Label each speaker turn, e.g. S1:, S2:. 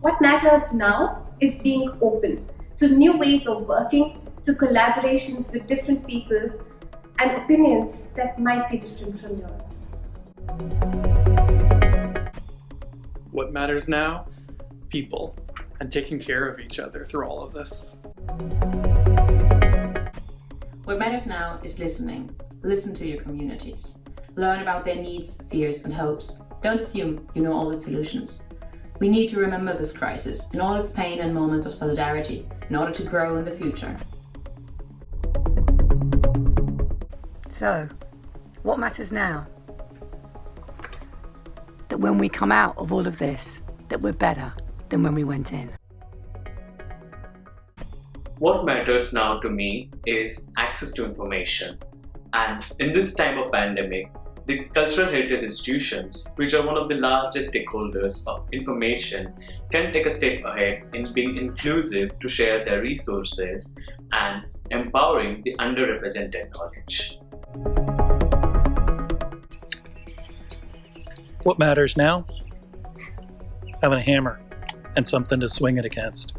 S1: What matters now is being open to new ways of working, to collaborations with different people and opinions that might be different from yours.
S2: What matters now? People and taking care of each other through all of this.
S3: What matters now is listening. Listen to your communities. Learn about their needs, fears and hopes. Don't assume you know all the solutions. We need to remember this crisis in all its pain and moments of solidarity in order to grow in the future.
S4: So, what matters now? That when we come out of all of this, that we're better than when we went in.
S5: What matters now to me is access to information. And in this time of pandemic, the cultural heritage institutions, which are one of the largest stakeholders of information, can take a step ahead in being inclusive to share their resources and empowering the underrepresented knowledge.
S6: What matters now? Having a hammer and something to swing it against.